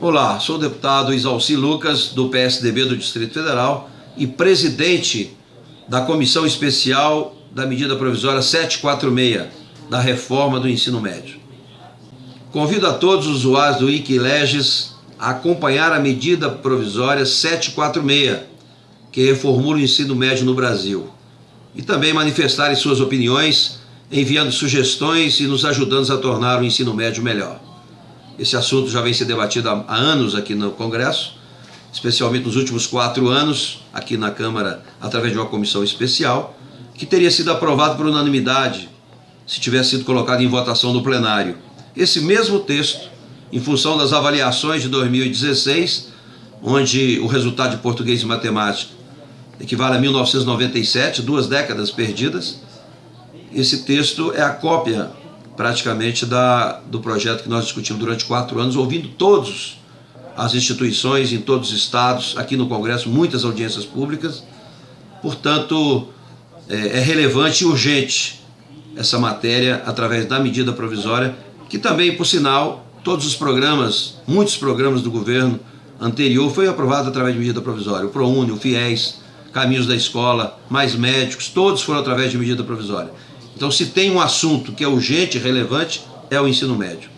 Olá, sou o deputado Isalci Lucas, do PSDB do Distrito Federal e presidente da Comissão Especial da Medida Provisória 746 da reforma do ensino médio. Convido a todos os usuários do Wikileges a acompanhar a medida provisória 746, que reformula o ensino médio no Brasil, e também manifestarem suas opiniões, enviando sugestões e nos ajudando a tornar o ensino médio melhor. Esse assunto já vem sendo debatido há anos aqui no Congresso, especialmente nos últimos quatro anos, aqui na Câmara, através de uma comissão especial, que teria sido aprovado por unanimidade se tivesse sido colocado em votação no plenário. Esse mesmo texto, em função das avaliações de 2016, onde o resultado de português e matemática equivale a 1997, duas décadas perdidas, esse texto é a cópia praticamente da, do projeto que nós discutimos durante quatro anos, ouvindo todos as instituições em todos os estados, aqui no Congresso, muitas audiências públicas. Portanto, é, é relevante e urgente essa matéria através da medida provisória, que também, por sinal, todos os programas, muitos programas do governo anterior foi aprovado através de medida provisória. O ProUni, o FIES, Caminhos da Escola, Mais Médicos, todos foram através de medida provisória. Então, se tem um assunto que é urgente relevante, é o ensino médio.